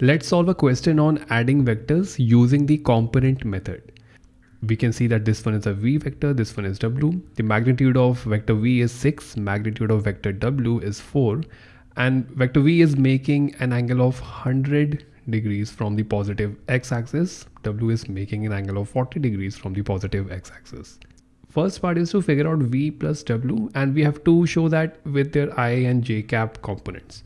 Let's solve a question on adding vectors using the component method. We can see that this one is a v vector, this one is w. The magnitude of vector v is 6, magnitude of vector w is 4 and vector v is making an angle of 100 degrees from the positive x-axis. w is making an angle of 40 degrees from the positive x-axis. First part is to figure out v plus w and we have to show that with their i and j cap components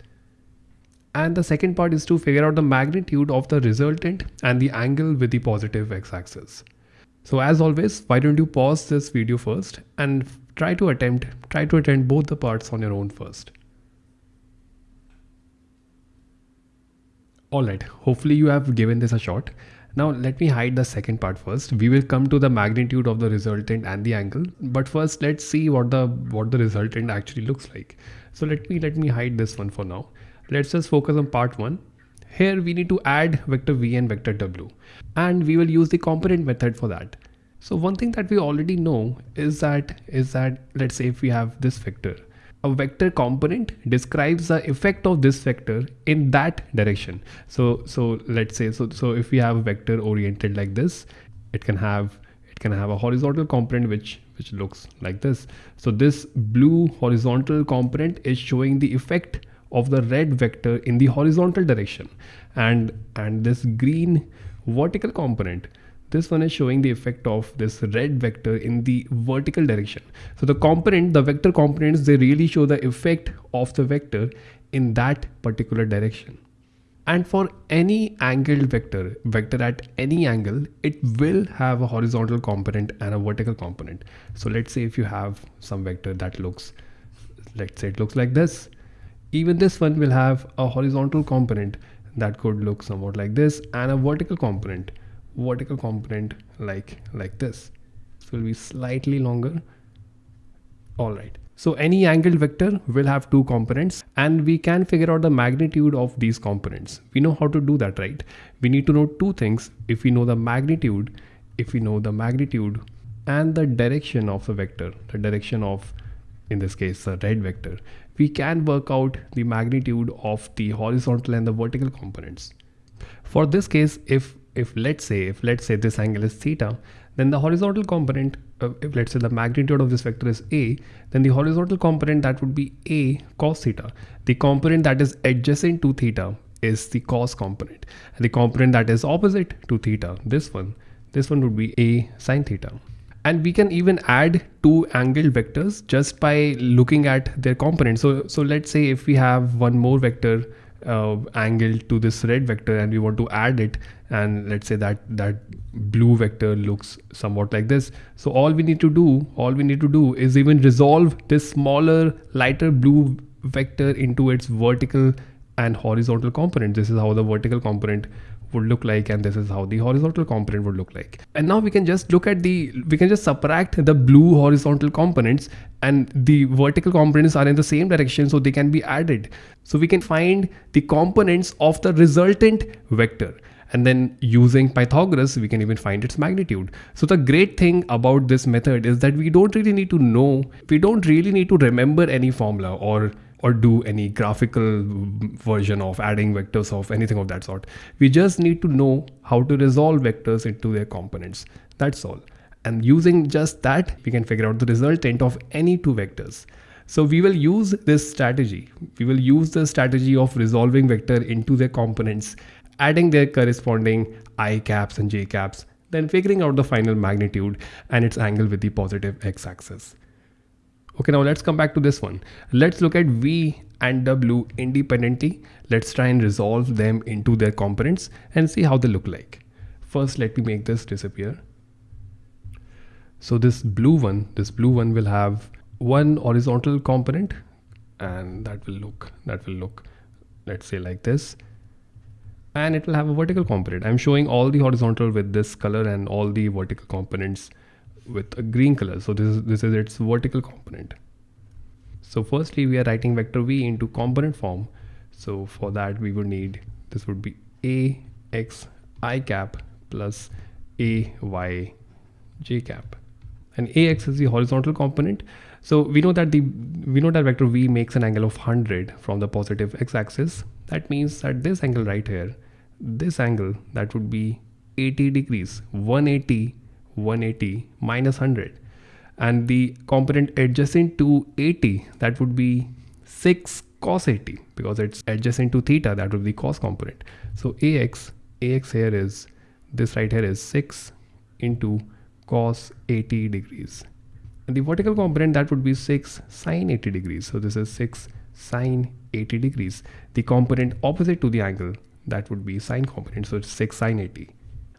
and the second part is to figure out the magnitude of the resultant and the angle with the positive x-axis. So as always, why don't you pause this video first and try to attempt, try to attend both the parts on your own first. Alright, hopefully you have given this a shot. Now let me hide the second part first. We will come to the magnitude of the resultant and the angle, but first let's see what the what the resultant actually looks like. So let me let me hide this one for now. Let's just focus on part one. Here we need to add vector v and vector w and we will use the component method for that. So one thing that we already know is that is that let's say if we have this vector, a vector component describes the effect of this vector in that direction. So so let's say so so if we have a vector oriented like this, it can have it can have a horizontal component which which looks like this. So this blue horizontal component is showing the effect of the red vector in the horizontal direction. And and this green vertical component this one is showing the effect of this red vector in the vertical direction. So the component the vector components they really show the effect of the vector in that particular direction. And for any angled vector vector at any angle it will have a horizontal component and a vertical component. So let's say if you have some vector that looks let's say it looks like this even this one will have a horizontal component that could look somewhat like this and a vertical component vertical component like like this. This will be slightly longer. All right. So any angled vector will have two components and we can figure out the magnitude of these components. We know how to do that right? We need to know two things. If we know the magnitude if we know the magnitude and the direction of the vector the direction of in this case the red vector we can work out the magnitude of the horizontal and the vertical components. For this case, if if let's say if let's say this angle is theta, then the horizontal component, uh, if let's say the magnitude of this vector is a, then the horizontal component that would be a cos theta. The component that is adjacent to theta is the cos component, and the component that is opposite to theta, this one, this one would be a sine theta and we can even add two angled vectors just by looking at their components so so let's say if we have one more vector uh, angled to this red vector and we want to add it and let's say that that blue vector looks somewhat like this. So all we need to do all we need to do is even resolve this smaller lighter blue vector into its vertical and horizontal component. This is how the vertical component would look like and this is how the horizontal component would look like. And now we can just look at the we can just subtract the blue horizontal components and the vertical components are in the same direction so they can be added. So we can find the components of the resultant vector. And then using Pythagoras we can even find its magnitude. So the great thing about this method is that we don't really need to know, we don't really need to remember any formula or or do any graphical version of adding vectors of anything of that sort. We just need to know how to resolve vectors into their components. That's all. And using just that, we can figure out the resultant of any two vectors. So we will use this strategy. We will use the strategy of resolving vector into their components, adding their corresponding i caps and j caps, then figuring out the final magnitude and its angle with the positive x-axis. Okay, now let's come back to this one. Let's look at V and W independently. Let's try and resolve them into their components and see how they look like. First, let me make this disappear. So this blue one, this blue one will have one horizontal component and that will look, that will look, let's say like this. And it will have a vertical component. I'm showing all the horizontal with this color and all the vertical components with a green color. So this is, this is its vertical component. So firstly, we are writing vector v into component form. So for that, we would need, this would be a x i cap plus a y j cap. And ax is the horizontal component. So we know that the we know that vector v makes an angle of 100 from the positive x-axis. That means that this angle right here, this angle that would be 80 degrees 180 180 minus 100 and the component adjacent to 80 that would be 6 cos 80 because it's adjacent to theta that would be cos component. So ax ax here is this right here is 6 into cos 80 degrees. And the vertical component that would be 6 sine 80 degrees. So this is 6 sine 80 degrees. The component opposite to the angle that would be sine component. So it's 6 sine 80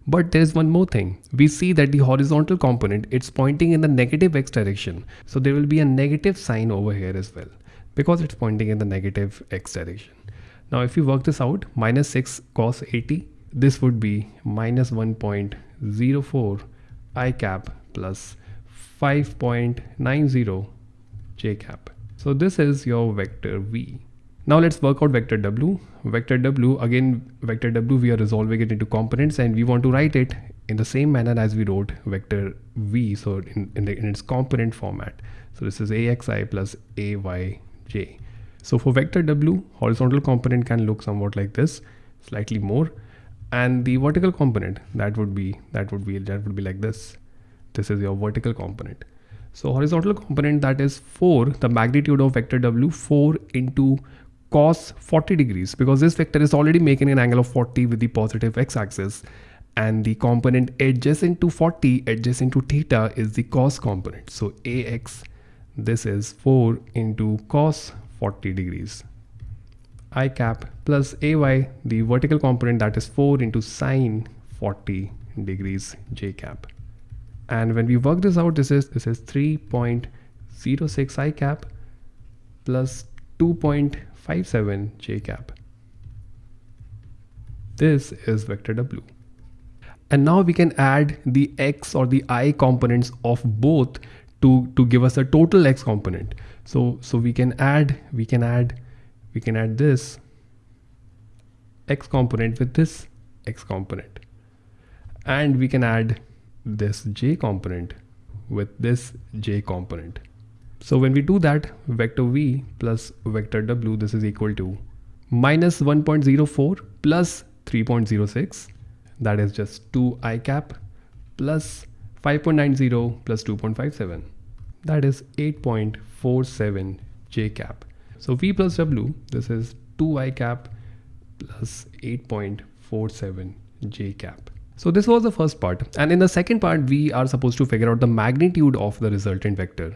but there's one more thing. We see that the horizontal component, it's pointing in the negative x direction. So there will be a negative sign over here as well because it's pointing in the negative x direction. Now if you work this out, minus 6 cos 80, this would be minus 1.04 i cap plus 5.90 j cap. So this is your vector v. Now let's work out vector w. Vector w, again vector w we are resolving it into components and we want to write it in the same manner as we wrote vector v, so in, in, the, in its component format. So this is axi plus ayj. So for vector w, horizontal component can look somewhat like this, slightly more. And the vertical component, that would be, that would be, that would be like this. This is your vertical component. So horizontal component that is 4, the magnitude of vector w, 4 into cos 40 degrees because this vector is already making an angle of 40 with the positive x-axis and the component adjacent to 40 adjacent to theta is the cos component. So ax this is 4 into cos 40 degrees. I cap plus ay the vertical component that is 4 into sine 40 degrees j cap. And when we work this out this is this is 3.06 i cap plus 2. 57 j cap. This is vector w. And now we can add the x or the i components of both to, to give us a total x component. So, so we can add, we can add, we can add this x component with this x component. And we can add this j component with this j component. So when we do that, vector v plus vector w, this is equal to minus 1.04 plus 3.06, that is just 2 i cap plus 5.90 plus 2.57, that is 8.47 j cap. So v plus w, this is 2 i cap plus 8.47 j cap. So this was the first part. And in the second part, we are supposed to figure out the magnitude of the resultant vector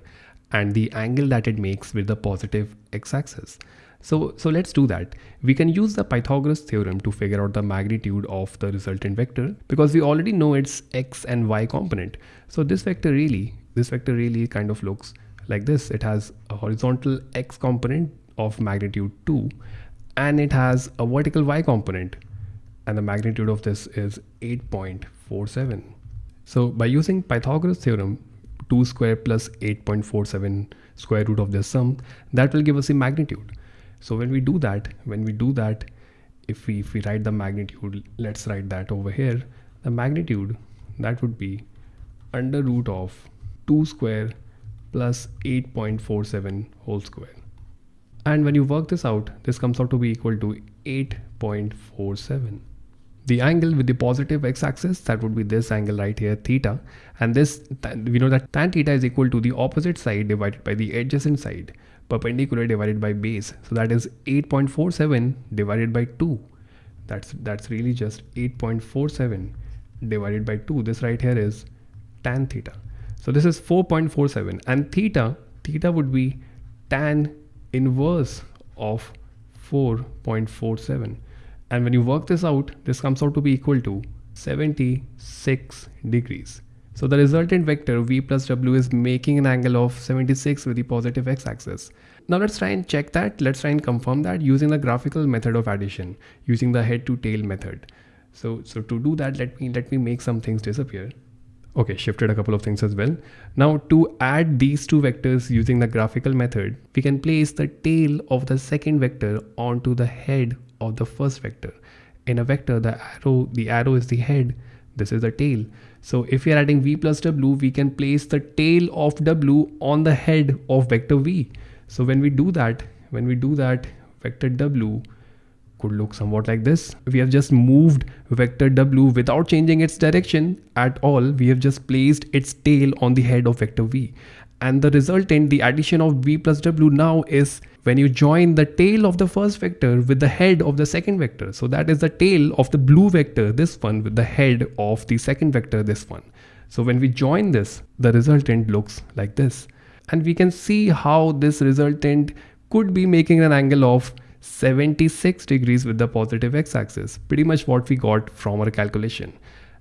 and the angle that it makes with the positive x-axis. So, so let's do that. We can use the Pythagoras theorem to figure out the magnitude of the resultant vector because we already know its x and y component. So this vector really, this vector really kind of looks like this. It has a horizontal x component of magnitude 2 and it has a vertical y component and the magnitude of this is 8.47. So by using Pythagoras theorem, 2 square plus 8.47 square root of the sum that will give us a magnitude. So when we do that when we do that if we if we write the magnitude let's write that over here the magnitude that would be under root of 2 square plus 8.47 whole square. And when you work this out this comes out to be equal to 8.47 the angle with the positive x-axis that would be this angle right here theta. And this we know that tan theta is equal to the opposite side divided by the adjacent side perpendicular divided by base. So that is 8.47 divided by 2 that's that's really just 8.47 divided by 2 this right here is tan theta. So this is 4.47 and theta theta would be tan inverse of 4.47 and when you work this out, this comes out to be equal to 76 degrees. So the resultant vector v plus w is making an angle of 76 with the positive x-axis. Now let's try and check that. Let's try and confirm that using the graphical method of addition, using the head to tail method. So, so to do that, let me, let me make some things disappear. Okay, shifted a couple of things as well. Now to add these two vectors using the graphical method, we can place the tail of the second vector onto the head of the first vector. In a vector, the arrow, the arrow is the head, this is the tail. So if we are adding v plus w, we can place the tail of w on the head of vector v. So when we do that, when we do that, vector w could look somewhat like this. We have just moved vector w without changing its direction at all. We have just placed its tail on the head of vector v. And the resultant, the addition of v plus w now is when you join the tail of the first vector with the head of the second vector. So that is the tail of the blue vector, this one, with the head of the second vector, this one. So when we join this, the resultant looks like this. And we can see how this resultant could be making an angle of 76 degrees with the positive x-axis pretty much what we got from our calculation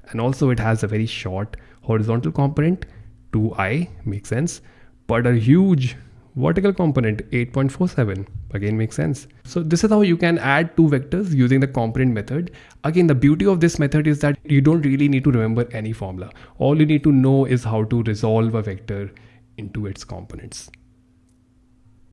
and also it has a very short horizontal component 2i makes sense but a huge vertical component 8.47 again makes sense. So this is how you can add two vectors using the component method. Again the beauty of this method is that you don't really need to remember any formula. All you need to know is how to resolve a vector into its components